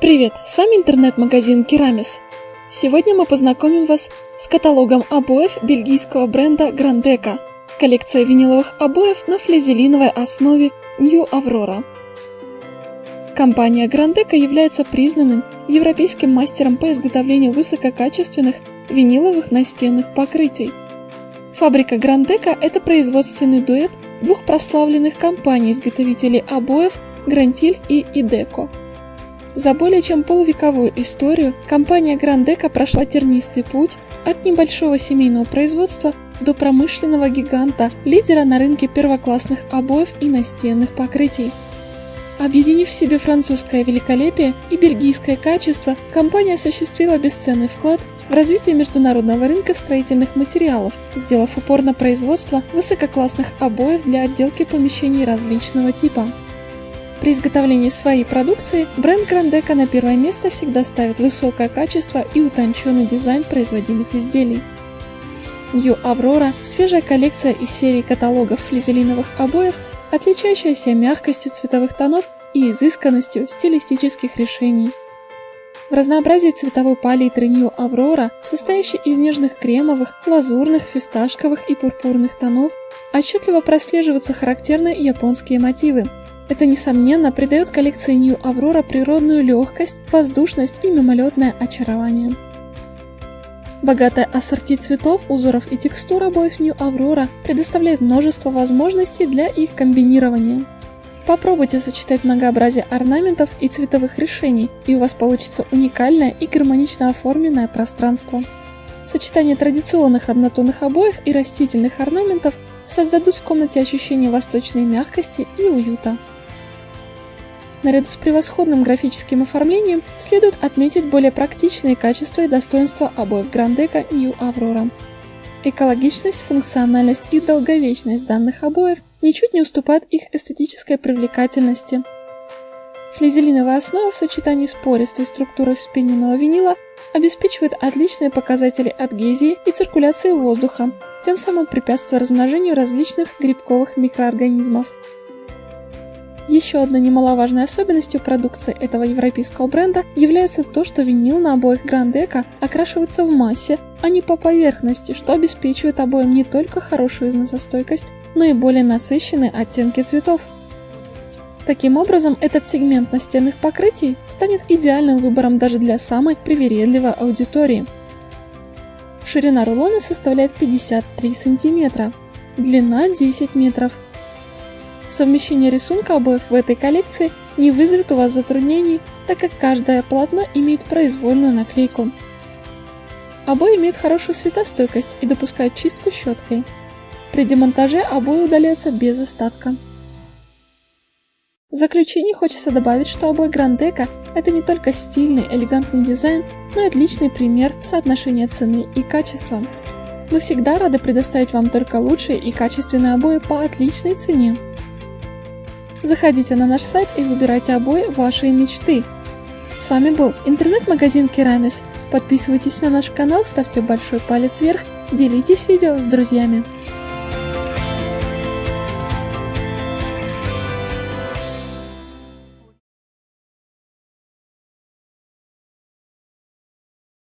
Привет, с вами интернет-магазин Керамис. Сегодня мы познакомим вас с каталогом обоев бельгийского бренда Грандека, коллекция виниловых обоев на флизелиновой основе New Aurora. Компания Грандека является признанным европейским мастером по изготовлению высококачественных виниловых настенных покрытий. Фабрика Грандека – это производственный дуэт двух прославленных компаний-изготовителей обоев Грантиль и Идеко. За более чем полувековую историю компания Грандека прошла тернистый путь от небольшого семейного производства до промышленного гиганта, лидера на рынке первоклассных обоев и настенных покрытий. Объединив в себе французское великолепие и бельгийское качество, компания осуществила бесценный вклад в развитие международного рынка строительных материалов, сделав упор на производство высококлассных обоев для отделки помещений различного типа. При изготовлении своей продукции бренд Грандека на первое место всегда ставит высокое качество и утонченный дизайн производимых изделий. New Aurora – свежая коллекция из серии каталогов флизелиновых обоев, отличающаяся мягкостью цветовых тонов и изысканностью стилистических решений. В разнообразии цветовой палитры New Aurora, состоящей из нежных кремовых, лазурных, фисташковых и пурпурных тонов, отчетливо прослеживаются характерные японские мотивы. Это, несомненно, придает коллекции New Aurora природную легкость, воздушность и мимолетное очарование. Богатая ассорти цветов, узоров и текстур обоев New Aurora предоставляет множество возможностей для их комбинирования. Попробуйте сочетать многообразие орнаментов и цветовых решений, и у вас получится уникальное и гармонично оформленное пространство. Сочетание традиционных однотонных обоев и растительных орнаментов создадут в комнате ощущение восточной мягкости и уюта. Наряду с превосходным графическим оформлением следует отметить более практичные качества и достоинства обоев Грандека New Aurora. Экологичность, функциональность и долговечность данных обоев ничуть не уступают их эстетической привлекательности. Флизелиновая основа в сочетании с пористой структурой вспененного винила обеспечивает отличные показатели адгезии и циркуляции воздуха, тем самым препятствуя размножению различных грибковых микроорганизмов. Еще одной немаловажной особенностью продукции этого европейского бренда является то, что винил на обоих Грандека окрашивается в массе, а не по поверхности, что обеспечивает обоим не только хорошую износостойкость, но и более насыщенные оттенки цветов. Таким образом, этот сегмент настенных покрытий станет идеальным выбором даже для самой привередливой аудитории. Ширина рулона составляет 53 см, длина 10 метров, Совмещение рисунка обоев в этой коллекции не вызовет у вас затруднений, так как каждое полотно имеет произвольную наклейку. Обои имеют хорошую светостойкость и допускают чистку щеткой. При демонтаже обои удаляются без остатка. В заключение хочется добавить, что обои Грандека – это не только стильный, элегантный дизайн, но и отличный пример соотношения цены и качества. Мы всегда рады предоставить вам только лучшие и качественные обои по отличной цене. Заходите на наш сайт и выбирайте обои вашей мечты. С вами был интернет-магазин Керамис. Подписывайтесь на наш канал, ставьте большой палец вверх, делитесь видео с друзьями.